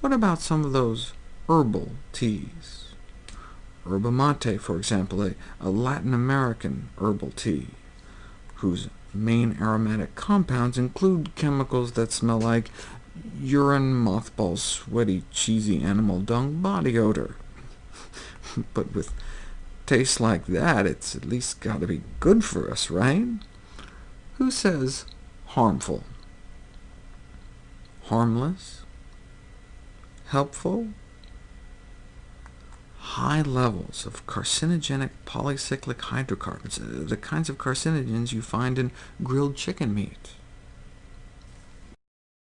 What about some of those herbal teas? Yerba mate, for example, a, a Latin American herbal tea, whose main aromatic compounds include chemicals that smell like urine, mothballs, sweaty, cheesy animal dung body odor. but with tastes like that, it's at least got to be good for us, right? Who says harmful? Harmless? Helpful? High levels of carcinogenic polycyclic hydrocarbons, uh, the kinds of carcinogens you find in grilled chicken meat.